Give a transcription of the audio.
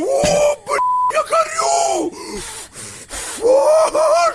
О, блин, я горю! Фу!